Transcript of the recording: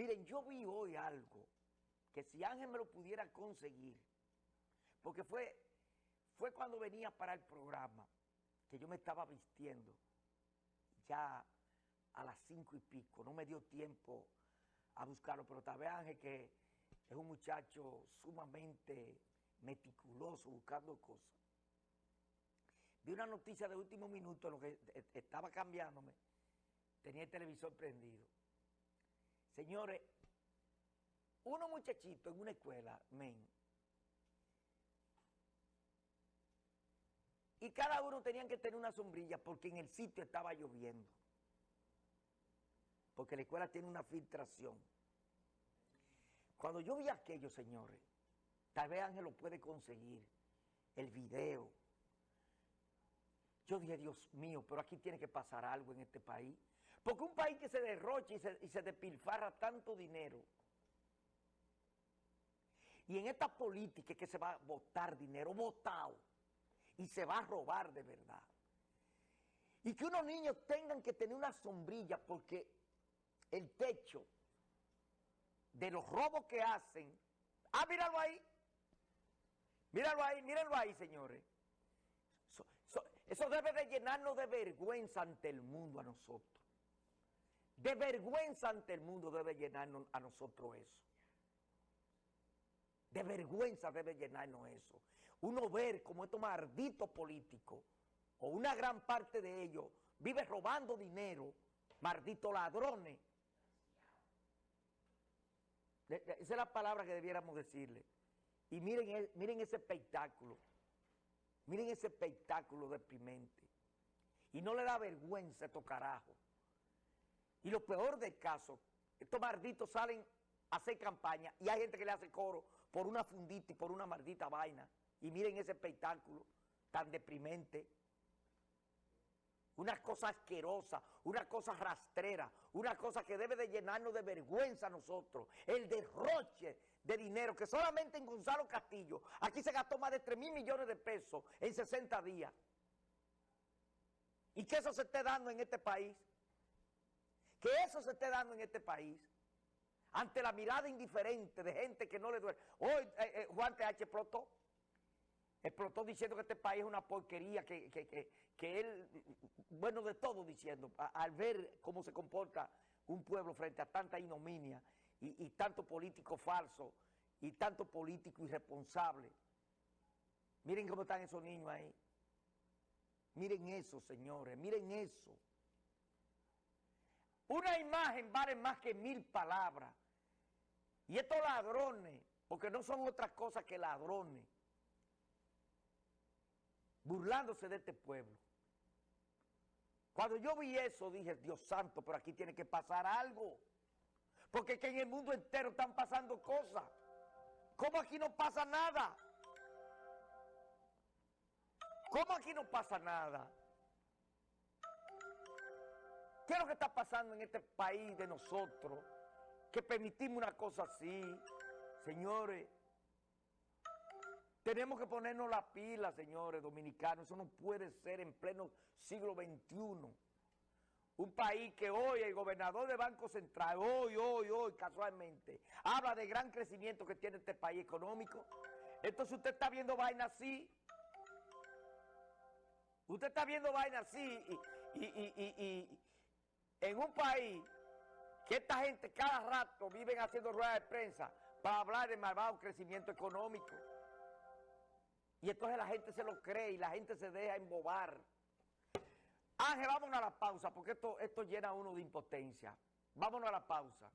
Miren, yo vi hoy algo que si Ángel me lo pudiera conseguir, porque fue, fue cuando venía para el programa que yo me estaba vistiendo ya a las cinco y pico, no me dio tiempo a buscarlo, pero tal vez Ángel que es un muchacho sumamente meticuloso buscando cosas. Vi una noticia de último minuto, lo que estaba cambiándome, tenía el televisor prendido. Señores, unos muchachitos en una escuela, men, y cada uno tenían que tener una sombrilla porque en el sitio estaba lloviendo. Porque la escuela tiene una filtración. Cuando yo vi aquello, señores, tal vez Ángel lo puede conseguir, el video. Yo dije, Dios mío, pero aquí tiene que pasar algo en este país. Porque un país que se derrocha y se, despilfarra tanto dinero, y en esta política que se va a votar dinero, votado, y se va a robar de verdad. Y que unos niños tengan que tener una sombrilla porque el techo de los robos que hacen, ah, míralo ahí, míralo ahí, mírenlo ahí, señores. eso debe de llenarnos de vergüenza ante el mundo a nosotros. De vergüenza ante el mundo debe llenarnos a nosotros eso. De vergüenza debe llenarnos eso. Uno ver como estos malditos políticos, o una gran parte de ellos, vive robando dinero, malditos ladrones. Esa es la palabra que debiéramos decirle. Y miren, miren ese espectáculo. Miren ese espectáculo deprimente. Y no le da vergüenza a estos carajos. Y lo peor del caso, estos malditos salen hacer campaña y hay gente que le hace coro por una fundita y por una maldita vaina. Y miren ese espectáculo tan deprimente. Una cosa asquerosa, una cosa rastrera, una cosa que debe de llenarnos de vergüenza a nosotros. El derroche de dinero que solamente en Gonzalo Castillo, aquí se gastó más de 3 mil millones de pesos en 60 días. Y que eso se esté dando en este país. Que eso se esté dando en este país ante la mirada indiferente de gente que no le duele. Hoy eh, eh, Juan TH explotó, explotó diciendo que este país es una porquería, que, que, él, bueno, de todo diciendo, al ver cómo se comporta un pueblo frente a tanta ignominia y, y tanto político falso y tanto político irresponsable. Miren cómo están esos niños ahí. Miren eso, señores, miren eso. Una imagen vale más que mil palabras. Y estos ladrones, porque no son otras cosas que ladrones, burlándose de este pueblo. Cuando yo vi eso, dije, Dios santo, pero aquí tiene que pasar algo. Porque que en el mundo entero están pasando cosas. ¿Cómo aquí no pasa nada? ¿Cómo aquí no pasa nada? ¿Qué es lo que está pasando en este país de nosotros? que permitimos una cosa así. Señores, tenemos que ponernos la pila, señores dominicanos. Eso no puede ser en pleno siglo XXI. Un país que hoy el gobernador de Banco Central, hoy, hoy, hoy, casualmente, habla de gran crecimiento que tiene este país económico. Entonces usted está viendo vaina así. Usted está viendo vaina así y, y en un país que esta gente cada rato viven haciendo ruedas de prensa para hablar de malvado crecimiento económico. Y entonces la gente se lo cree y la gente se deja embobar. Ángel, vámonos a la pausa porque esto, esto llena a uno de impotencia. Vámonos a la pausa.